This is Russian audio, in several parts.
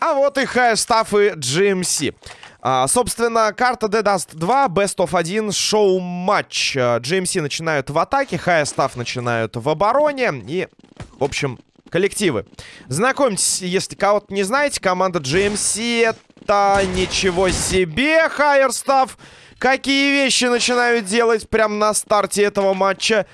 А вот и Higher Stuff и GMC. А, собственно, карта de_dust2, Best of 1, шоу-матч. GMC начинают в атаке, Higher Stuff начинают в обороне. И, в общем, коллективы. Знакомьтесь, если кого-то не знаете, команда GMC это ничего себе, Higher Stuff. Какие вещи начинают делать прямо на старте этого матча.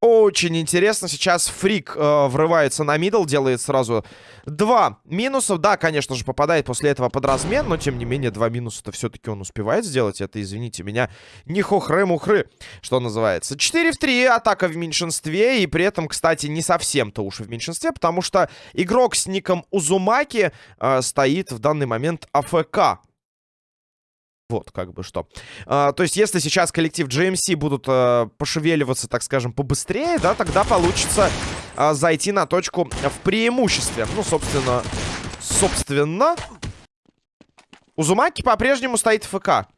Очень интересно. Сейчас Фрик э, врывается на мидл, делает сразу два минуса. Да, конечно же, попадает после этого под размен, но, тем не менее, два минуса-то все-таки он успевает сделать. Это, извините меня, не хохры-мухры, что называется. 4 в 3, атака в меньшинстве. И при этом, кстати, не совсем-то уж в меньшинстве, потому что игрок с ником Узумаки э, стоит в данный момент АФК. Вот, как бы что. А, то есть, если сейчас коллектив GMC будут а, пошевеливаться, так скажем, побыстрее, да, тогда получится а, зайти на точку в преимуществе. Ну, собственно, собственно, Узумаки по-прежнему стоит ФК.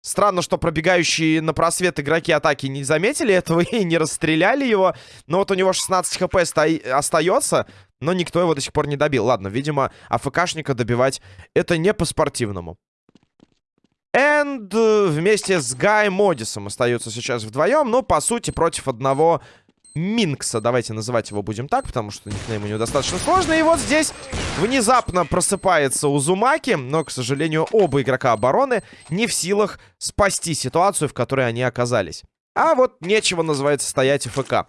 Странно, что пробегающие на просвет игроки атаки не заметили этого и не расстреляли его. Но вот у него 16 хп остается, но никто его до сих пор не добил. Ладно, видимо, АФКшника добивать это не по-спортивному. Энд вместе с Гай Модисом остаются сейчас вдвоем. Но, по сути, против одного Минкса. Давайте называть его будем так, потому что никнейм у него достаточно сложный. И вот здесь внезапно просыпается Узумаки. Но, к сожалению, оба игрока обороны не в силах спасти ситуацию, в которой они оказались. А вот нечего, называется, стоять ФК.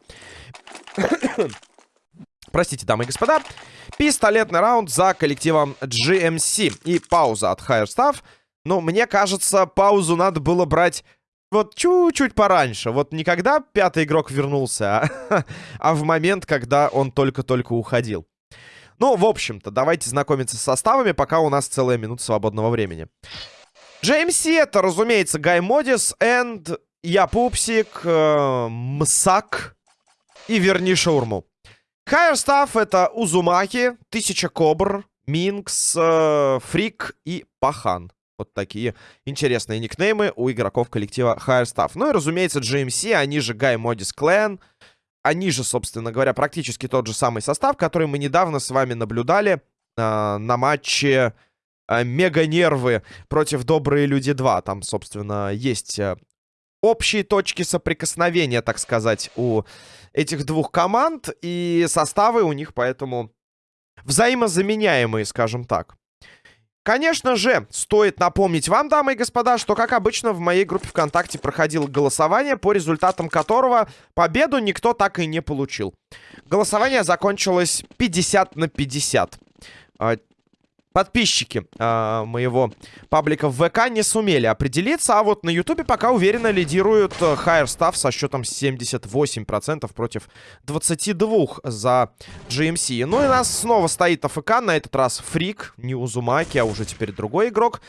Простите, дамы и господа. Пистолетный раунд за коллективом GMC. И пауза от Higher Staff. Ну, мне кажется, паузу надо было брать вот чуть-чуть пораньше. Вот не когда пятый игрок вернулся, а, а в момент, когда он только-только уходил. Ну, в общем-то, давайте знакомиться с составами, пока у нас целая минута свободного времени. GMC это, разумеется, Гай Модис, Энд, Я Пупсик, э, Мсак и Верни Шаурму. Higher Stuff это Узумаки, Тысяча Кобр, Минкс, э, Фрик и Пахан. Вот такие интересные никнеймы у игроков коллектива Higher Staff. Ну и, разумеется, GMC, они же Guy Modis Clan. Они же, собственно говоря, практически тот же самый состав, который мы недавно с вами наблюдали э, на матче э, Мега-нервы против Добрые Люди 2. Там, собственно, есть э, общие точки соприкосновения, так сказать, у этих двух команд. И составы у них поэтому взаимозаменяемые, скажем так. Конечно же, стоит напомнить вам, дамы и господа, что, как обычно, в моей группе ВКонтакте проходило голосование, по результатам которого победу никто так и не получил. Голосование закончилось 50 на 50 подписчики э, моего паблика в ВК не сумели определиться, а вот на Ютубе пока уверенно лидирует э, Higher Staff со счетом 78% против 22 за GMC. Ну и нас снова стоит АФК, на этот раз Фрик, не Узумаки, а уже теперь другой игрок.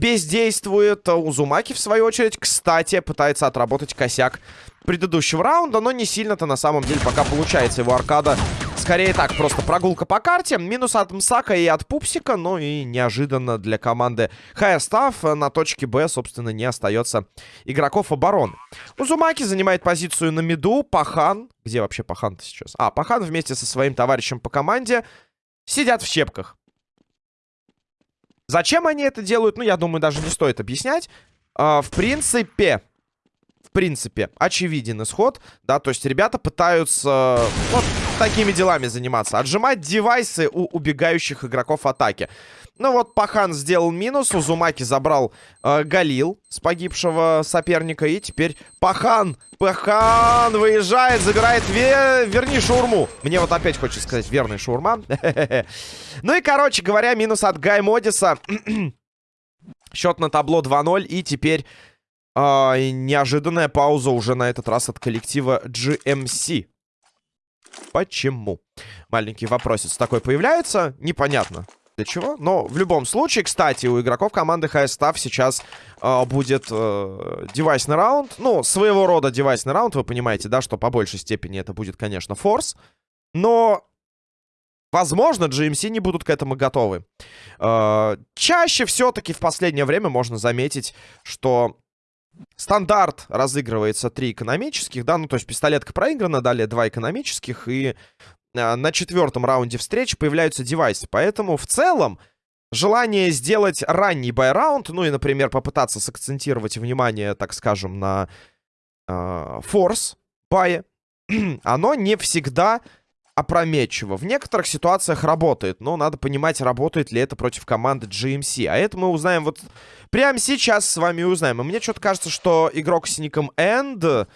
Бездействует Узумаки, в свою очередь, кстати, пытается отработать косяк предыдущего раунда, но не сильно-то на самом деле пока получается его аркада Скорее так, просто прогулка по карте. Минус от Мсака и от Пупсика. Ну и неожиданно для команды Higher Staff на точке Б, собственно, не остается игроков обороны. Узумаки занимает позицию на миду. Пахан. Где вообще Пахан-то сейчас? А, Пахан вместе со своим товарищем по команде сидят в щепках. Зачем они это делают? Ну, я думаю, даже не стоит объяснять. А, в принципе, принципе, очевиден исход, да, то есть ребята пытаются вот такими делами заниматься, отжимать девайсы у убегающих игроков атаки. Ну вот, Пахан сделал минус, Узумаки забрал э, Галил с погибшего соперника, и теперь Пахан, Пахан выезжает, забирает, ве... верни шаурму. Мне вот опять хочется сказать верный шаурма. Ну и, короче говоря, минус от Гай Модиса. Счет на табло 2-0, и теперь а, неожиданная пауза уже на этот раз от коллектива GMC. Почему? Маленький вопросец такой появляется. Непонятно для чего. Но в любом случае, кстати, у игроков команды High Staff сейчас э, будет э, девайсный раунд. Ну, своего рода девайсный раунд. Вы понимаете, да, что по большей степени это будет, конечно, форс. Но Возможно, GMC не будут к этому готовы. Э, чаще все-таки в последнее время можно заметить, что стандарт разыгрывается три экономических, да, ну то есть пистолетка проиграна, далее два экономических, и э, на четвертом раунде встреч появляются девайсы. Поэтому в целом желание сделать ранний байраунд, ну и, например, попытаться сакцентировать внимание, так скажем, на э, форс бае, оно не всегда опрометчиво. В некоторых ситуациях работает, но надо понимать, работает ли это против команды GMC. А это мы узнаем вот прямо сейчас с вами узнаем. И мне что-то кажется, что игрок с ником End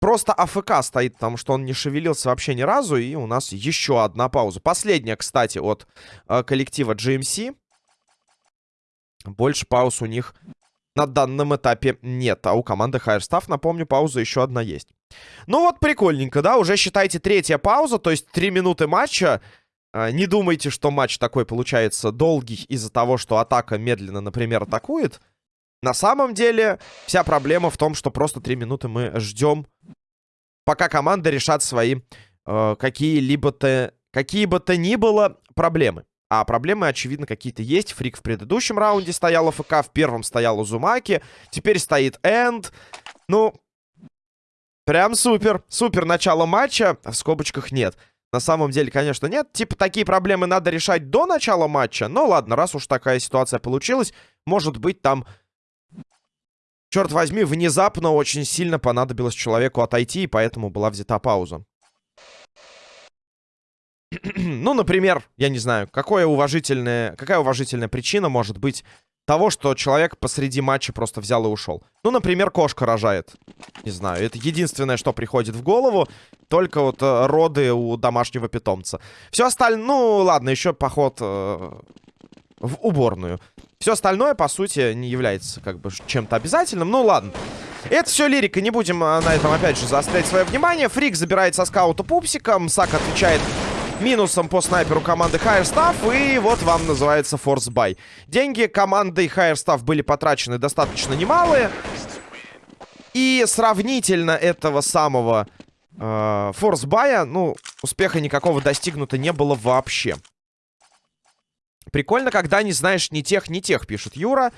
просто АФК стоит, потому что он не шевелился вообще ни разу. И у нас еще одна пауза. Последняя, кстати, от э, коллектива GMC. Больше пауз у них на данном этапе нет. А у команды Higher Staff, напомню, пауза еще одна есть. Ну вот, прикольненько, да? Уже считайте третья пауза, то есть три минуты матча. А, не думайте, что матч такой получается долгий из-за того, что атака медленно, например, атакует. На самом деле, вся проблема в том, что просто три минуты мы ждем, пока команда решат свои э, какие-либо-то какие бы то ни было проблемы. А проблемы, очевидно, какие-то есть. Фрик в предыдущем раунде стоял АФК, в первом стоял Узумаки. Теперь стоит Энд. Ну, прям супер. Супер начало матча. В скобочках нет. На самом деле, конечно, нет. Типа, такие проблемы надо решать до начала матча. Но ладно, раз уж такая ситуация получилась, может быть, там... Черт возьми, внезапно очень сильно понадобилось человеку отойти, и поэтому была взята пауза. ну, например, я не знаю, какое уважительное, какая уважительная причина может быть того, что человек посреди матча просто взял и ушел. Ну, например, кошка рожает. Не знаю, это единственное, что приходит в голову. Только вот э, роды у домашнего питомца. Все остальное... Ну, ладно, еще поход э, в уборную. Все остальное, по сути, не является как бы чем-то обязательным. Ну, ладно. Это все лирика, не будем э, на этом, опять же, заострять свое внимание. Фрик забирает со скаута пупсика. Мсак отвечает минусом по снайперу команды Higher Staff. И вот вам называется Force Buy. Деньги команды Higher Staff были потрачены достаточно немалые. И сравнительно этого самого э, Force Buy, ну, успеха никакого достигнуто не было вообще. Прикольно, когда не знаешь ни тех, ни тех, пишет Юра.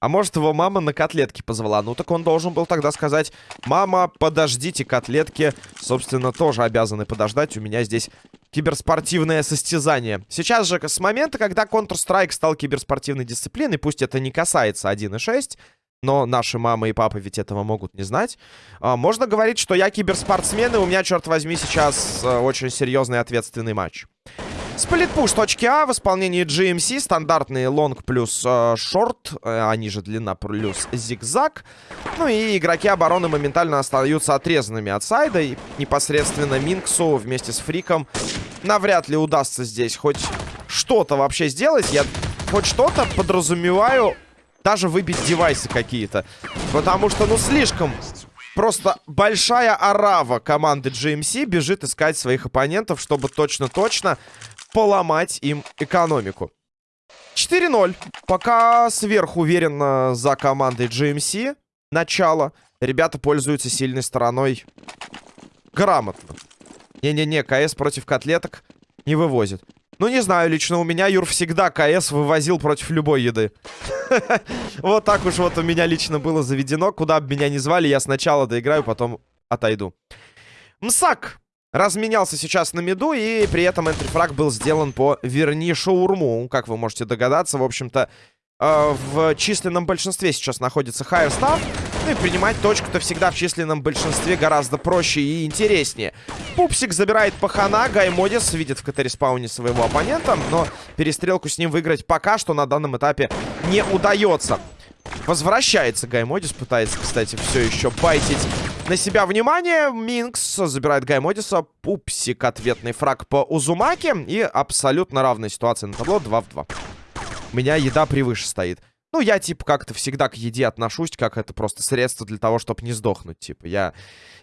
А может, его мама на котлетки позвала. Ну, так он должен был тогда сказать, мама, подождите, котлетки, собственно, тоже обязаны подождать. У меня здесь киберспортивное состязание. Сейчас же, с момента, когда Counter-Strike стал киберспортивной дисциплиной, пусть это не касается 1.6, но наши мамы и папы ведь этого могут не знать. А, можно говорить, что я киберспортсмен, и у меня, черт возьми, сейчас а, очень серьезный ответственный матч. Сплитпуш точки А в исполнении GMC. Стандартный лонг плюс э, шорт. Э, они же длина плюс зигзаг. Ну и игроки обороны моментально остаются отрезанными от сайда. И непосредственно Минксу вместе с Фриком навряд ли удастся здесь хоть что-то вообще сделать. Я хоть что-то подразумеваю даже выбить девайсы какие-то. Потому что, ну, слишком просто большая арава команды GMC бежит искать своих оппонентов, чтобы точно-точно поломать им экономику. 4-0. Пока сверху уверенно за командой GMC. Начало. Ребята пользуются сильной стороной грамотно. Не-не-не, КС против котлеток не вывозит. Ну, не знаю, лично у меня Юр всегда КС вывозил против любой еды. Вот так уж вот у меня лично было заведено. Куда бы меня ни звали, я сначала доиграю, потом отойду. Мсак разменялся сейчас на миду, и при этом энтрифраг был сделан по верни шаурму. Как вы можете догадаться, в общем-то, э, в численном большинстве сейчас находится Higher Staff. Ну и принимать точку-то всегда в численном большинстве гораздо проще и интереснее. Пупсик забирает пахана, Гаймодис видит в CT-респауне своего оппонента, но перестрелку с ним выиграть пока что на данном этапе не удается. Возвращается Гаймодис, пытается, кстати, все еще байтить на себя внимание. Минкс забирает Гаймодиса. Пупсик ответный фраг по Узумаке. И абсолютно равная ситуация на табло 2 в 2. У меня еда превыше стоит. Ну, я, типа, как-то всегда к еде отношусь, как это просто средство для того, чтобы не сдохнуть, типа. Я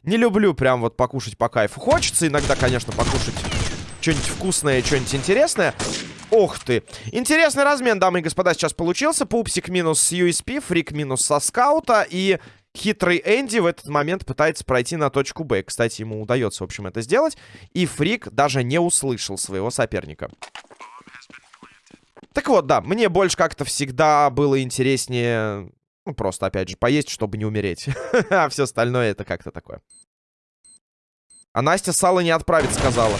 не люблю прям вот покушать по кайфу. Хочется иногда, конечно, покушать что-нибудь вкусное, что-нибудь интересное. Ох ты. Интересный размен, дамы и господа, сейчас получился. Пупсик минус USP, Фрик минус со скаута. И хитрый Энди в этот момент пытается пройти на точку Б. Кстати, ему удается, в общем, это сделать. И Фрик даже не услышал своего соперника. Так вот, да, мне больше как-то всегда было интереснее Ну, просто, опять же, поесть, чтобы не умереть. а все остальное это как-то такое. А Настя сало не отправит, сказала.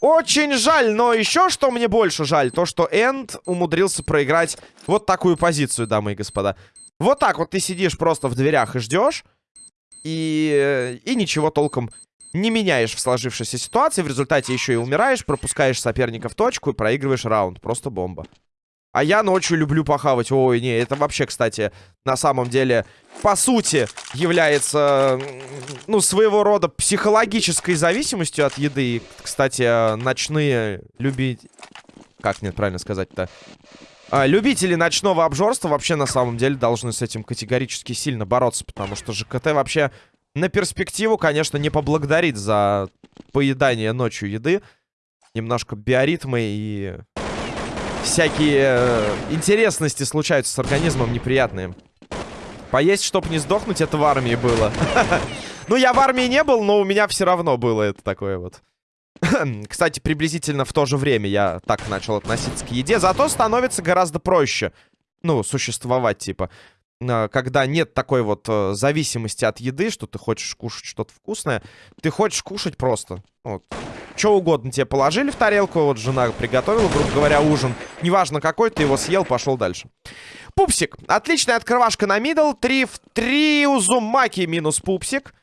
Очень жаль, но еще что мне больше жаль, то, что Энд умудрился проиграть вот такую позицию, дамы и господа. Вот так вот ты сидишь просто в дверях и ждешь, и, и ничего толком не меняешь в сложившейся ситуации. В результате еще и умираешь, пропускаешь соперника в точку и проигрываешь раунд. Просто бомба. А я ночью люблю похавать. Ой, не, это вообще, кстати, на самом деле, по сути, является, ну, своего рода психологической зависимостью от еды. Кстати, ночные любить... Как нет правильно сказать-то? А, любители ночного обжорства вообще на самом деле должны с этим категорически сильно бороться, потому что ЖКТ вообще на перспективу, конечно, не поблагодарит за поедание ночью еды. Немножко биоритмы и всякие э, интересности случаются с организмом неприятные. Поесть, чтобы не сдохнуть, это в армии было. Ну, я в армии не был, но у меня все равно было это такое вот. Кстати, приблизительно в то же время я так начал относиться к еде. Зато становится гораздо проще, ну, существовать, типа. Э, когда нет такой вот э, зависимости от еды, что ты хочешь кушать что-то вкусное. Ты хочешь кушать просто. Вот. Что угодно тебе положили в тарелку, вот жена приготовила, грубо говоря, ужин. Неважно какой, ты его съел, пошел дальше. Пупсик. Отличная открывашка на мидл. 3 в 3 Узумаки минус пупсик.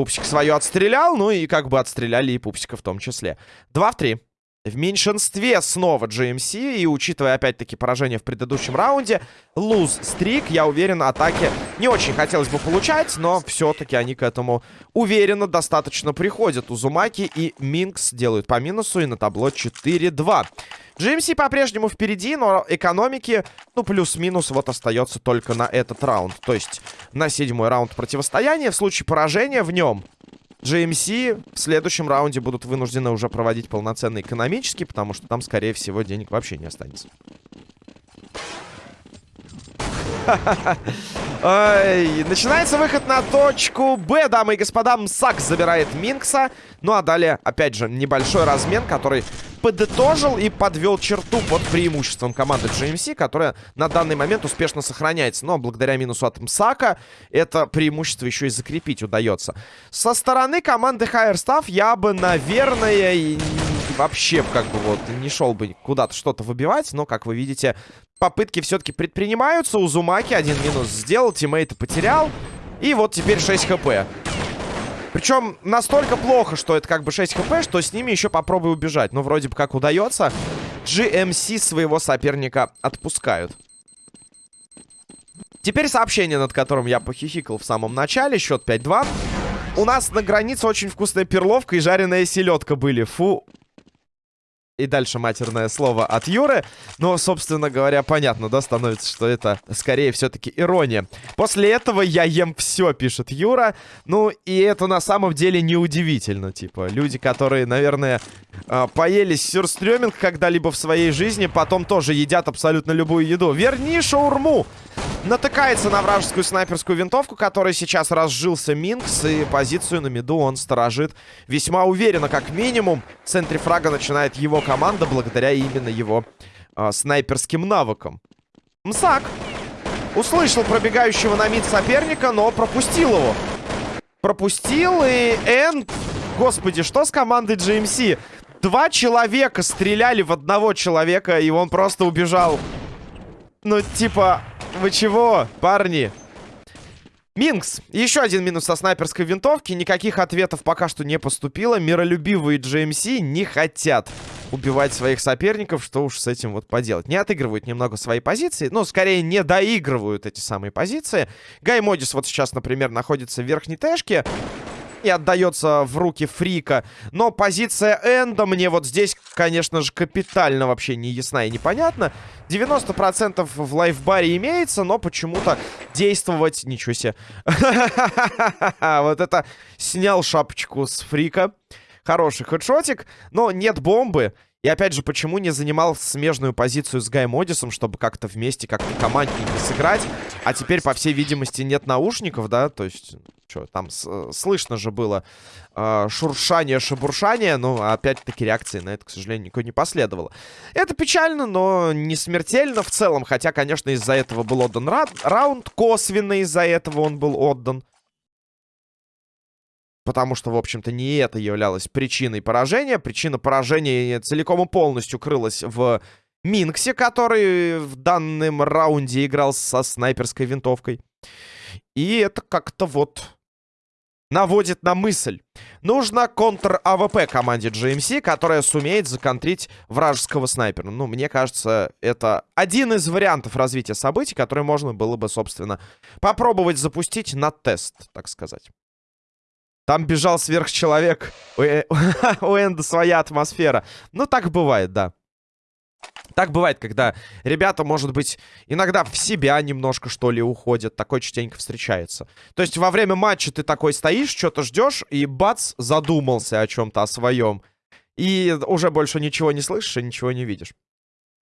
Пупсик свое отстрелял, ну и как бы отстреляли и пупсика в том числе. 2 в 3. В меньшинстве снова GMC. И учитывая, опять-таки, поражение в предыдущем раунде, lose streak, я уверен, атаки не очень хотелось бы получать, но все-таки они к этому уверенно достаточно приходят. Узумаки и Минкс делают по минусу, и на табло 4-2. GMC по-прежнему впереди, но экономики, ну, плюс-минус, вот остается только на этот раунд. То есть на седьмой раунд противостояния. В случае поражения в нем GMC в следующем раунде будут вынуждены уже проводить полноценный экономический, потому что там, скорее всего, денег вообще не останется. Ой, начинается выход на точку Б, дамы и господа. Мсак забирает Минкса. Ну а далее, опять же, небольшой размен, который подытожил и подвел черту под преимуществом команды GMC, которая на данный момент успешно сохраняется. Но благодаря минусу от Мсака это преимущество еще и закрепить удается. Со стороны команды Higher Staff я бы, наверное, вообще как бы вот не шел бы куда-то что-то выбивать. Но, как вы видите, попытки все-таки предпринимаются. У Зумаки один минус сделал, тиммейта потерял. И вот теперь 6 хп. Причем настолько плохо, что это как бы 6 хп, что с ними еще попробуй убежать. Ну, вроде бы как удается. GMC своего соперника отпускают. Теперь сообщение, над которым я похихикал в самом начале. Счет 5-2. У нас на границе очень вкусная перловка и жареная селедка были. Фу, и дальше матерное слово от Юры. Но, собственно говоря, понятно, да, становится, что это скорее все-таки ирония. После этого я ем все, пишет Юра. Ну, и это на самом деле неудивительно. Типа, люди, которые, наверное, а, поели сюрстрёминг когда-либо в своей жизни, потом тоже едят абсолютно любую еду. Верни шаурму! Натыкается на вражескую снайперскую винтовку, которой сейчас разжился Минкс, и позицию на миду он сторожит весьма уверенно, как минимум. В центре фрага начинает его команда, благодаря именно его э, снайперским навыкам. Мсак услышал пробегающего на мид соперника, но пропустил его. Пропустил, и Энд... Господи, что с командой GMC? Два человека стреляли в одного человека, и он просто убежал. Ну, типа, вы чего, парни? Минкс. Еще один минус со снайперской винтовки. Никаких ответов пока что не поступило. Миролюбивые GMC не хотят убивать своих соперников. Что уж с этим вот поделать. Не отыгрывают немного свои позиции. Ну, скорее, не доигрывают эти самые позиции. Гай Модис вот сейчас, например, находится в верхней тэшке и отдается в руки Фрика. Но позиция Энда мне вот здесь, конечно же, капитально вообще не ясна и непонятна. 90% в лайфбаре имеется, но почему-то действовать... Ничего себе. Вот это снял шапочку с Фрика. Хороший хедшотик, но нет бомбы. И опять же, почему не занимал смежную позицию с Гаймодисом, чтобы как-то вместе, как-то командненько сыграть? А теперь, по всей видимости, нет наушников, да? То есть, что, там э, слышно же было э, шуршание, шебуршание, но опять-таки реакции на это, к сожалению, никакой не последовало. Это печально, но не смертельно в целом, хотя, конечно, из-за этого был отдан ра раунд, косвенно из-за этого он был отдан. Потому что, в общем-то, не это являлось причиной поражения. Причина поражения целиком и полностью крылась в Минксе, который в данном раунде играл со снайперской винтовкой. И это как-то вот наводит на мысль. Нужно контр-АВП команде GMC, которая сумеет законтрить вражеского снайпера. Ну, мне кажется, это один из вариантов развития событий, который можно было бы, собственно, попробовать запустить на тест, так сказать. Там бежал сверхчеловек. У, э, у Энда своя атмосфера. Ну, так бывает, да. Так бывает, когда ребята, может быть, иногда в себя немножко, что ли, уходят. Такой частенько встречается. То есть во время матча ты такой стоишь, что-то ждешь, и бац, задумался о чем-то, о своем. И уже больше ничего не слышишь и ничего не видишь.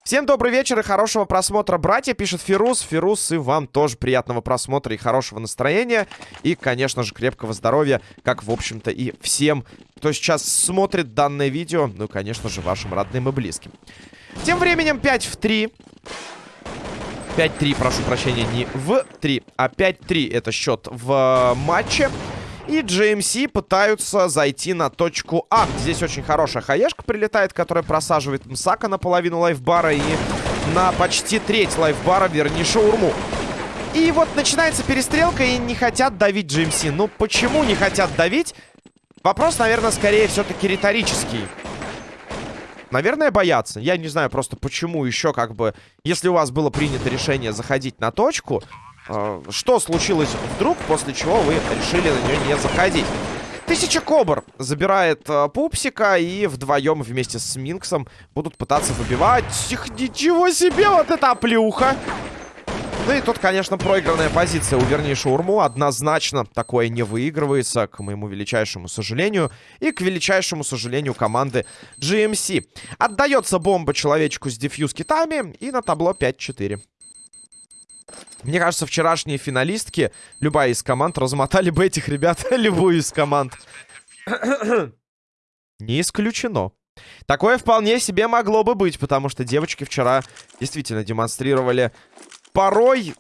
Всем добрый вечер и хорошего просмотра, братья, пишет Фирус. Фирус, и вам тоже приятного просмотра и хорошего настроения. И, конечно же, крепкого здоровья, как, в общем-то, и всем, кто сейчас смотрит данное видео. Ну, конечно же, вашим родным и близким. Тем временем 5 в 3. 5-3, прошу прощения, не в 3, а 5-3 это счет в матче. И GMC пытаются зайти на точку А. Здесь очень хорошая хаешка прилетает, которая просаживает Мсака на половину лайфбара и на почти треть лайфбара, вернее, шаурму. И вот начинается перестрелка, и не хотят давить GMC. Ну, почему не хотят давить? Вопрос, наверное, скорее все-таки риторический. Наверное, боятся. Я не знаю просто, почему еще как бы... Если у вас было принято решение заходить на точку, э, что случилось вдруг, после чего вы решили на нее не заходить? Тысяча Кобр забирает э, Пупсика и вдвоем вместе с Минксом будут пытаться выбивать. Их, ничего себе, вот это оплюха! Ну и тут, конечно, проигранная позиция у вернее Шаурму. Однозначно такое не выигрывается, к моему величайшему сожалению. И к величайшему сожалению команды GMC. Отдается бомба человечку с дефьюз китами. И на табло 5-4. Мне кажется, вчерашние финалистки, любая из команд, размотали бы этих ребят, любую из команд. Не исключено. Такое вполне себе могло бы быть, потому что девочки вчера действительно демонстрировали порой...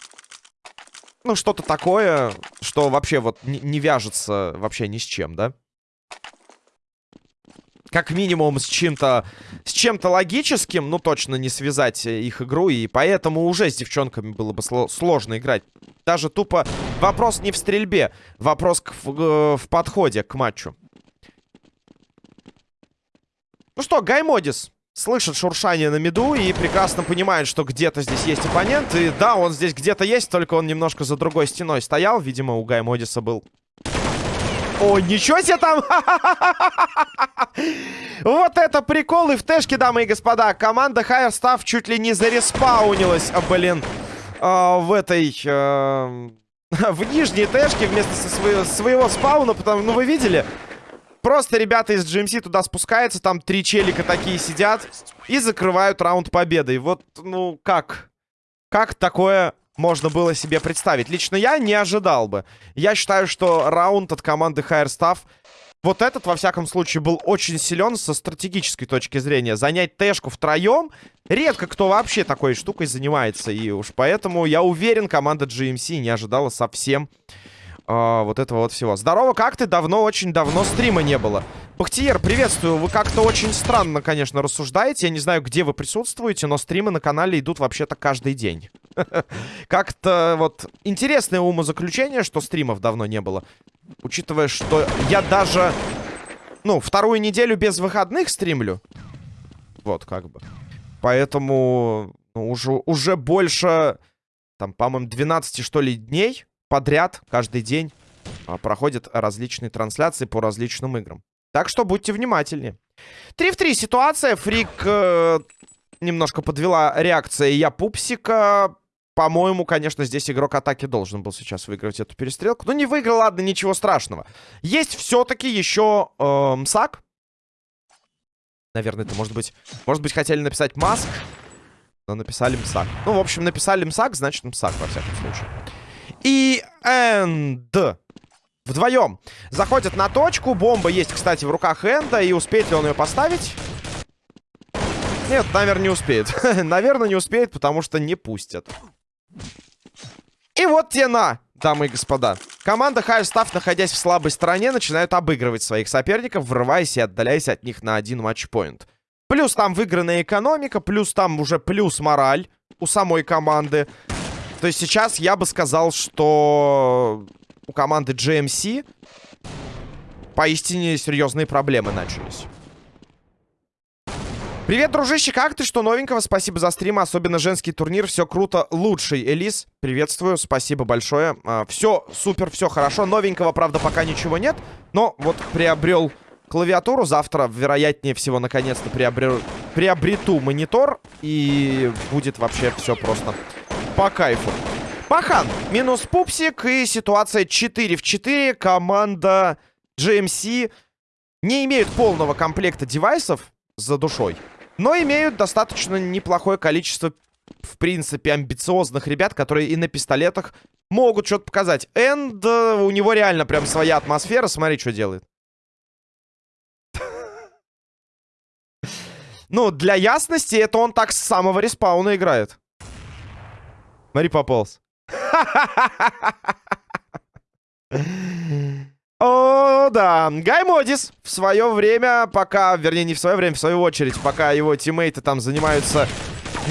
Ну, что-то такое, что вообще вот не, не вяжется вообще ни с чем, да? Как минимум с чем-то с чем-то логическим, ну, точно не связать их игру. И поэтому уже с девчонками было бы сложно играть. Даже тупо вопрос не в стрельбе, вопрос в, э, в подходе к матчу. Ну что, Гаймодис слышит шуршание на меду и прекрасно понимает, что где-то здесь есть оппонент. И да, он здесь где-то есть, только он немножко за другой стеной стоял. Видимо, у Гай Модиса был... О, ничего себе там! Вот это прикол и в тэшке, дамы и господа. Команда Higher Staff чуть ли не зареспаунилась, а, блин, а, в этой... А, в нижней тэшке вместо своего, своего спауна, потому... Ну, вы видели? Просто ребята из GMC туда спускаются, там три челика такие сидят и закрывают раунд победой. Вот, ну, как? Как такое можно было себе представить? Лично я не ожидал бы. Я считаю, что раунд от команды Higher Staff... Вот этот, во всяком случае, был очень силен со стратегической точки зрения. Занять тэшку втроем, редко кто вообще такой штукой занимается. И уж поэтому, я уверен, команда GMC не ожидала совсем а, вот этого вот всего. Здорово, как ты? Давно, очень давно стрима не было. Бахтиер, приветствую. Вы как-то очень странно, конечно, рассуждаете. Я не знаю, где вы присутствуете, но стримы на канале идут вообще-то каждый день. Как-то вот интересное умозаключение, что стримов давно не было. Учитывая, что я даже, ну, вторую неделю без выходных стримлю. Вот, как бы. Поэтому ну, уже, уже больше, там, по-моему, 12, что ли, дней подряд, каждый день а, проходят различные трансляции по различным играм. Так что будьте внимательнее. 3 в 3 ситуация. Фрик э, немножко подвела реакция я пупсика. По-моему, конечно, здесь игрок атаки должен был сейчас выиграть эту перестрелку. Но не выиграл, ладно, ничего страшного. Есть все-таки еще э, МСАК. Наверное, это может быть... Может быть, хотели написать Маск, но написали Мсак. Ну, в общем, написали Мсак, значит Мсак, во всяком случае. И Энд. Вдвоем. Заходят на точку. Бомба есть, кстати, в руках Энда. И успеет ли он ее поставить? Нет, наверное, не успеет. наверное, не успеет, потому что не пустят. И вот те на, дамы и господа. Команда High находясь в слабой стороне, начинают обыгрывать своих соперников, врываясь и отдаляясь от них на один матчпоинт. Плюс там выигранная экономика, плюс там уже плюс мораль у самой команды. То есть сейчас я бы сказал, что у команды GMC поистине серьезные проблемы начались. Привет, дружище, как ты? Что новенького? Спасибо за стрим, особенно женский турнир. Все круто. Лучший, Элис. Приветствую, спасибо большое. А, все супер, все хорошо. Новенького, правда, пока ничего нет. Но вот приобрел клавиатуру. Завтра, вероятнее всего, наконец-то приобрел... приобрету монитор. И будет вообще все просто по кайфу. Пахан, минус пупсик и ситуация 4 в 4. Команда GMC не имеет полного комплекта девайсов за душой. Но имеют достаточно неплохое количество, в принципе, амбициозных ребят, которые и на пистолетах могут что-то показать. Энд, у него реально прям своя атмосфера. Смотри, что делает. Ну, для ясности, это он так с самого респауна играет. Смотри, пополз. О, да. Гай Модис в свое время, пока, вернее, не в свое время, в свою очередь, пока его тиммейты там занимаются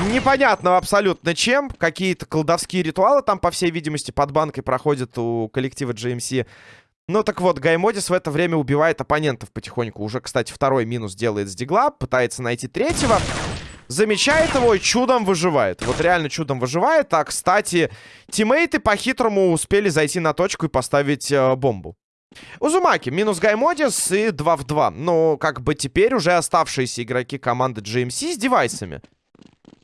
непонятно абсолютно чем. Какие-то колдовские ритуалы там, по всей видимости, под банкой проходят у коллектива GMC. Ну так вот, Гай Модис в это время убивает оппонентов потихоньку. Уже, кстати, второй минус делает с дигла, пытается найти третьего. Замечает его и чудом выживает. Вот реально чудом выживает. А, кстати, тиммейты по-хитрому успели зайти на точку и поставить э, бомбу. Узумаки, минус Гаймодис и 2 в 2. Но как бы теперь уже оставшиеся игроки команды GMC с девайсами.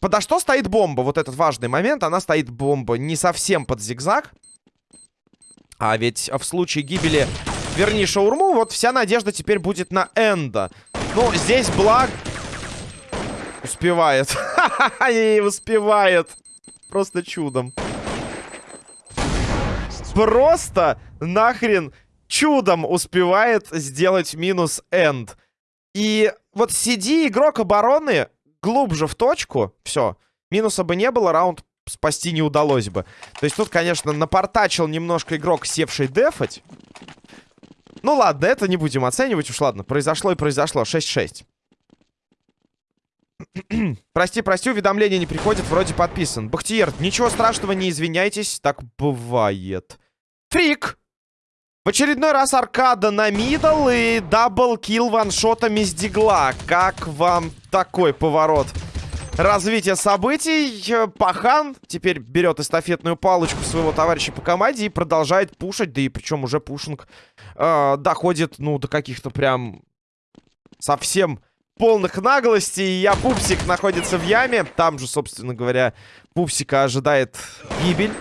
Подо что стоит бомба? Вот этот важный момент. Она стоит бомба не совсем под зигзаг. А ведь в случае гибели верни шаурму, вот вся надежда теперь будет на Энда. Ну, здесь благ... Успевает. Не успевает. Просто чудом. Просто нахрен чудом успевает сделать минус энд. И вот сиди игрок обороны глубже в точку, все. Минуса бы не было, раунд спасти не удалось бы. То есть тут, конечно, напортачил немножко игрок, севший дефать. Ну ладно, это не будем оценивать уж, ладно. Произошло и произошло. 6-6. прости, прости, уведомления не приходят, вроде подписан. Бахтиер, ничего страшного, не извиняйтесь, так бывает. Фрик! В очередной раз аркада на middle и double kill ваншотами с дигла. Как вам такой поворот? Развитие событий. Пахан теперь берет эстафетную палочку своего товарища по команде и продолжает пушить. Да и причем уже pushing э, доходит, ну, до каких-то прям совсем полных наглостей. Я Пупсик находится в яме. Там же, собственно говоря, Пупсика ожидает гибель.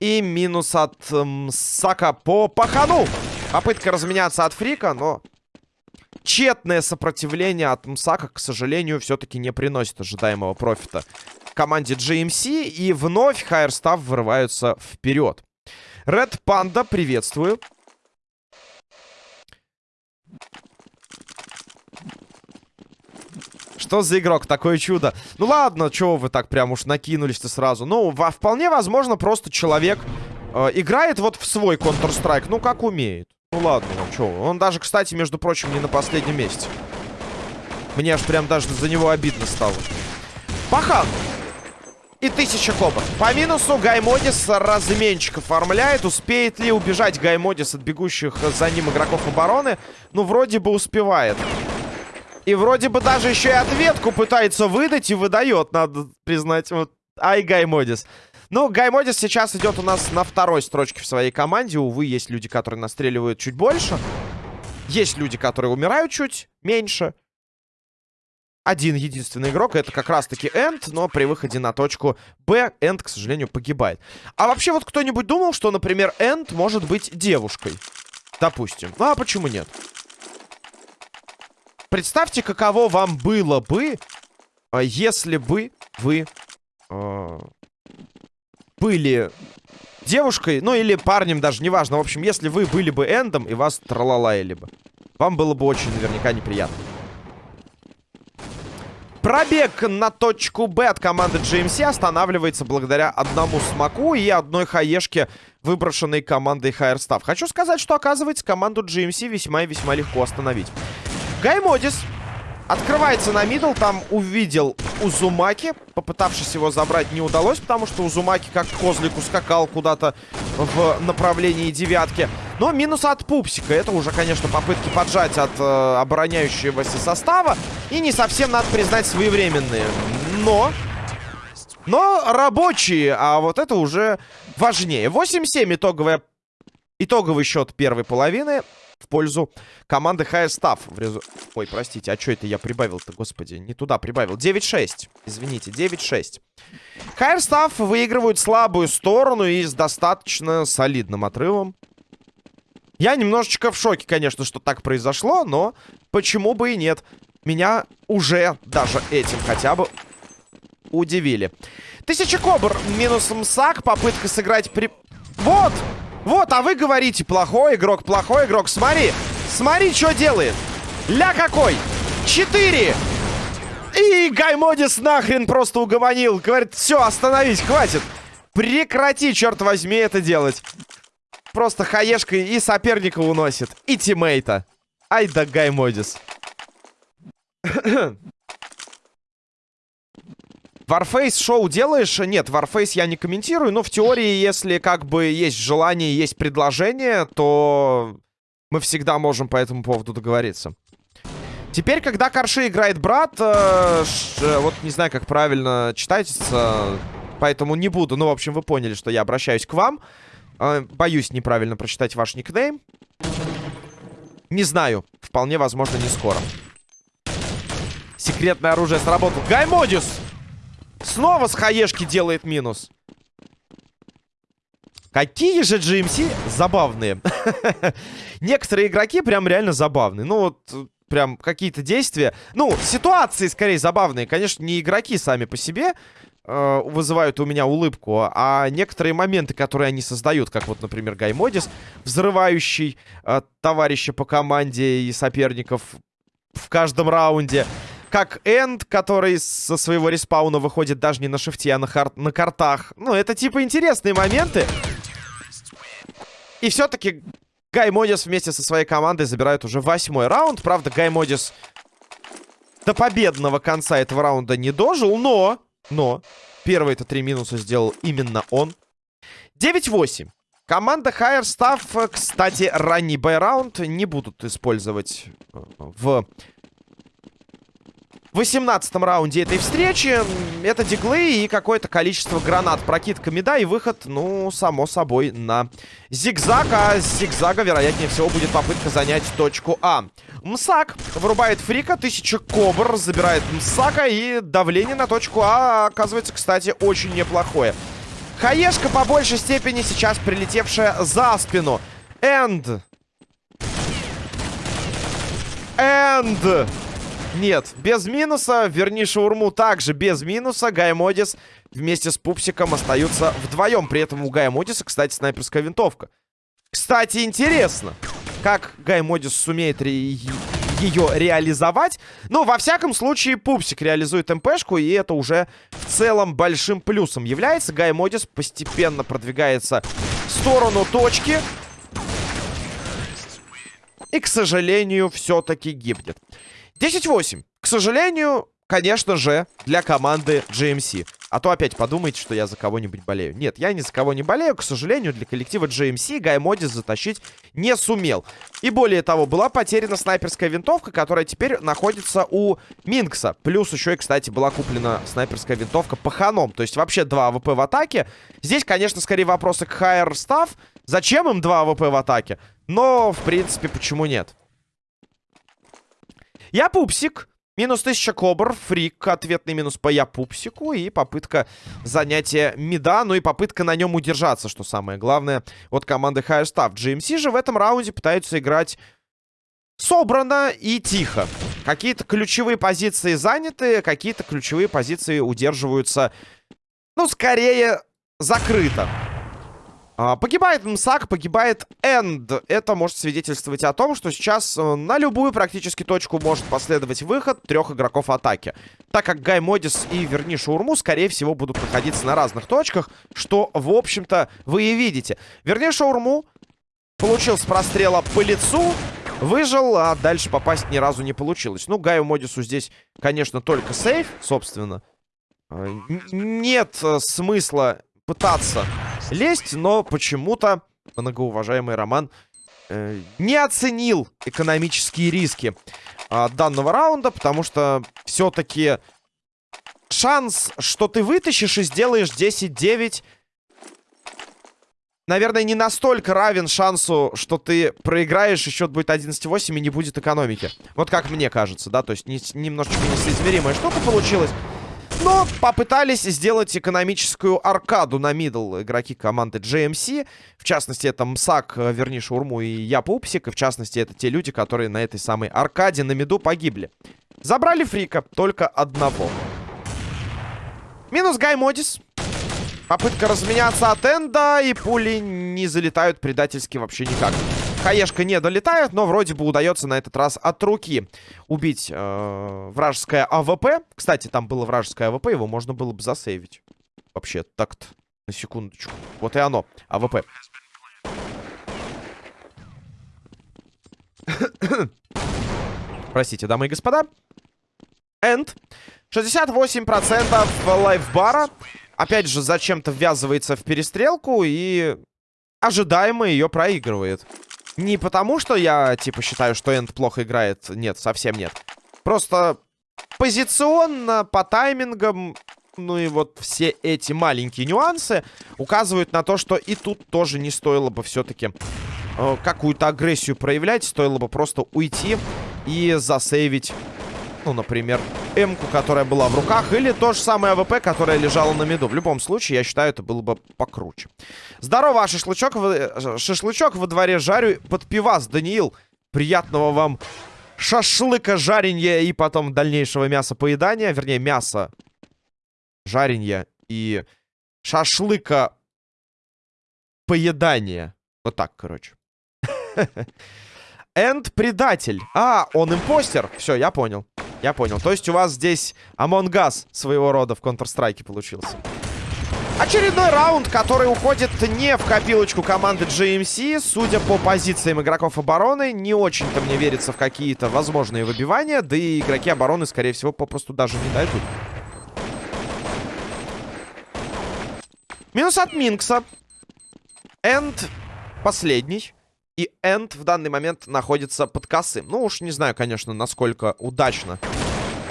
И минус от эм, по пахану. Попытка разменяться от Фрика, но тщетное сопротивление от Мсака, к сожалению, все-таки не приносит ожидаемого профита команде GMC. И вновь Higher Staff вырываются вперед. Red Panda, приветствую. Что за игрок? Такое чудо. Ну ладно, чего вы так прям уж накинулись-то сразу? Ну, во, вполне возможно, просто человек э, играет вот в свой Counter-Strike, ну, как умеет. Ну ладно, ну что. Он даже, кстати, между прочим, не на последнем месте. Мне аж прям даже за него обидно стало. Пахан! И тысяча коба. По минусу Гаймодис разменчик оформляет. Успеет ли убежать Гаймодис от бегущих за ним игроков обороны? Ну, вроде бы успевает. И вроде бы даже еще и ответку пытается выдать и выдает, надо признать. Вот. Ай, Гай Модис. Ну, Гай Модис сейчас идет у нас на второй строчке в своей команде. Увы, есть люди, которые настреливают чуть больше. Есть люди, которые умирают чуть меньше. Один единственный игрок, это как раз-таки Энд, но при выходе на точку Б Энд, к сожалению, погибает. А вообще вот кто-нибудь думал, что, например, Энд может быть девушкой? Допустим. Ну, а почему нет? Представьте, каково вам было бы, а, если бы вы э, были девушкой, ну или парнем даже, неважно. В общем, если вы были бы эндом и вас тралалаяли бы. Вам было бы очень наверняка неприятно. Пробег на точку Б от команды GMC останавливается благодаря одному смоку и одной хаешке, выброшенной командой Higher Staff. Хочу сказать, что, оказывается, команду GMC весьма и весьма легко остановить. Гаймодис Открывается на middle, там увидел Узумаки. Попытавшись его забрать, не удалось, потому что Узумаки как козлик ускакал куда-то в направлении девятки. Но минус от Пупсика. Это уже, конечно, попытки поджать от э, обороняющегося состава. И не совсем, надо признать, своевременные. Но... Но рабочие, а вот это уже важнее. 8-7 итоговая... итоговый счет первой половины в пользу команды High резу... Ой, простите, а что это я прибавил-то, господи? Не туда прибавил. 9-6. Извините, 9-6. High выигрывают слабую сторону и с достаточно солидным отрывом. Я немножечко в шоке, конечно, что так произошло, но почему бы и нет. Меня уже даже этим хотя бы удивили. Тысяча кобр минус МСАК. Попытка сыграть при... Вот! Вот, а вы говорите, плохой игрок, плохой игрок. Смотри, смотри, что делает. Ля какой. Четыре. И Гаймодис нахрен просто угомонил. Говорит, все, остановись, хватит. Прекрати, черт возьми, это делать. Просто хаешкой и соперника уносит. И тиммейта. Ай да Гаймодис. Warface шоу делаешь? Нет, Warface я не комментирую, но в теории, если как бы есть желание, есть предложение, то мы всегда можем по этому поводу договориться. Теперь, когда Карши играет брат, э, ш, вот не знаю, как правильно читается, поэтому не буду. Ну, в общем, вы поняли, что я обращаюсь к вам. Э, боюсь неправильно прочитать ваш никнейм. Не знаю, вполне возможно, не скоро. Секретное оружие сработало. Гаймодис! Снова с хаешки делает минус. Какие же GMC забавные. Некоторые игроки прям реально забавные. Ну вот, прям какие-то действия. Ну, ситуации скорее забавные. Конечно, не игроки сами по себе э, вызывают у меня улыбку, а некоторые моменты, которые они создают, как вот, например, Гаймодис, взрывающий э, товарища по команде и соперников в каждом раунде как Энд, который со своего респауна выходит даже не на шифте, а на, на картах. Ну, это типа интересные моменты. И все-таки Гай Модис вместе со своей командой забирают уже восьмой раунд. Правда, Гай Модис до победного конца этого раунда не дожил, но... Но первые-то три минуса сделал именно он. 9-8. Команда Higher Staff, кстати, ранний бай-раунд не будут использовать э, в в 18 раунде этой встречи. Это диглы и какое-то количество гранат прокидками, да, и выход, ну, само собой, на зигзаг. А с зигзага, вероятнее всего, будет попытка занять точку А. Мсак вырубает фрика, тысяча кобр забирает Мсака, и давление на точку А оказывается, кстати, очень неплохое. Хаешка по большей степени сейчас прилетевшая за спину. Энд. Энд. Нет, без минуса. Верни шаурму также без минуса. Гаймодис вместе с Пупсиком остаются вдвоем. При этом у Гаймодиса, кстати, снайперская винтовка. Кстати, интересно, как Гаймодис сумеет ре ее реализовать. Но, во всяком случае, Пупсик реализует МПшку, и это уже в целом большим плюсом является. Гаймодис постепенно продвигается в сторону точки. И, к сожалению, все-таки гибнет. 10-8. К сожалению, конечно же, для команды GMC. А то опять подумайте, что я за кого-нибудь болею. Нет, я ни за кого не болею. К сожалению, для коллектива GMC Гай Модис затащить не сумел. И более того, была потеряна снайперская винтовка, которая теперь находится у Минкса. Плюс еще и, кстати, была куплена снайперская винтовка паханом. То есть вообще два АВП в атаке. Здесь, конечно, скорее вопросы к Higher Staff. Зачем им два АВП в атаке? Но, в принципе, почему нет? Я пупсик. Минус 1000 кобр, фрик, ответный минус по я пупсику и попытка занятия мида, ну и попытка на нем удержаться, что самое главное, от команды Higher Staff. GMC же в этом раунде пытаются играть собрано и тихо. Какие-то ключевые позиции заняты, какие-то ключевые позиции удерживаются, ну, скорее, закрыто. А, погибает Мсак, погибает Энд. Это может свидетельствовать о том, что сейчас э, на любую практически точку может последовать выход трех игроков атаки. Так как Гай Модис и Верни Шаурму, скорее всего, будут находиться на разных точках, что, в общем-то, вы и видите. Верни Шаурму получил с прострела по лицу, выжил, а дальше попасть ни разу не получилось. Ну, Гаю Модису здесь, конечно, только сейф, собственно. А, нет э, смысла пытаться лезть, но почему-то многоуважаемый Роман э, не оценил экономические риски э, данного раунда, потому что все-таки шанс, что ты вытащишь и сделаешь 10-9, наверное, не настолько равен шансу, что ты проиграешь, и счет будет 11-8 и не будет экономики. Вот как мне кажется, да, то есть не, немножечко несоизмеримая штука получилась. Но попытались сделать экономическую аркаду на middle игроки команды GMC. В частности, это Мсак, э, верни Шурму и я Пупсик. И в частности, это те люди, которые на этой самой аркаде на миду погибли. Забрали фрика, только одного. Минус Гай Модис. Попытка разменяться от Энда, и пули не залетают предательски вообще никак. Хаешка не долетает, но вроде бы удается на этот раз от руки убить э, вражеское АВП. Кстати, там было вражеское АВП, его можно было бы засейвить. Вообще, так-то, на секундочку. Вот и оно, АВП. Простите, дамы и господа. Энд. 68% лайфбара. Опять же, зачем-то ввязывается в перестрелку и ожидаемо ее проигрывает. Не потому, что я, типа, считаю, что Энд плохо играет. Нет, совсем нет. Просто позиционно, по таймингам, ну и вот все эти маленькие нюансы указывают на то, что и тут тоже не стоило бы все-таки э, какую-то агрессию проявлять. Стоило бы просто уйти и засейвить ну, например, М-ку, которая была в руках, или то же самое АВП, которое лежало на миду. В любом случае, я считаю, это было бы покруче. Здорово, а шашлычок, в... шашлычок во дворе жарю под пивас, Даниил. Приятного вам шашлыка жаренья и потом дальнейшего мяса поедания. Вернее, мяса жаренья и шашлыка поедания. Вот так, короче. Энд предатель. А, он импостер. Все, я понял. Я понял. То есть у вас здесь Among Us своего рода в Counter-Strike получился. Очередной раунд, который уходит не в копилочку команды GMC. Судя по позициям игроков обороны, не очень-то мне верится в какие-то возможные выбивания. Да и игроки обороны, скорее всего, попросту даже не дойдут. Минус от Минкса. Энд последний. И Энд в данный момент находится под косым. Ну уж не знаю, конечно, насколько удачно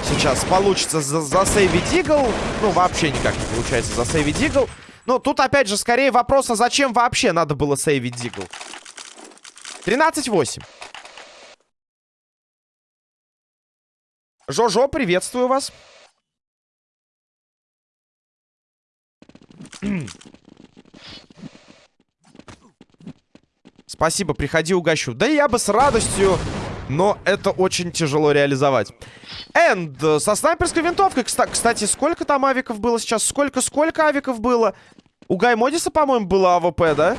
сейчас получится за засейвить Дигл. Ну, вообще никак не получается засейвить Дигл. Но тут, опять же, скорее вопрос, а зачем вообще надо было сейвить Дигл? 13-8. Жожо, приветствую вас. Спасибо, приходи, угощу. Да я бы с радостью, но это очень тяжело реализовать. Энд со снайперской винтовкой. Кстати, сколько там авиков было сейчас? Сколько-сколько авиков было? У Гай Модиса, по-моему, было АВП, да?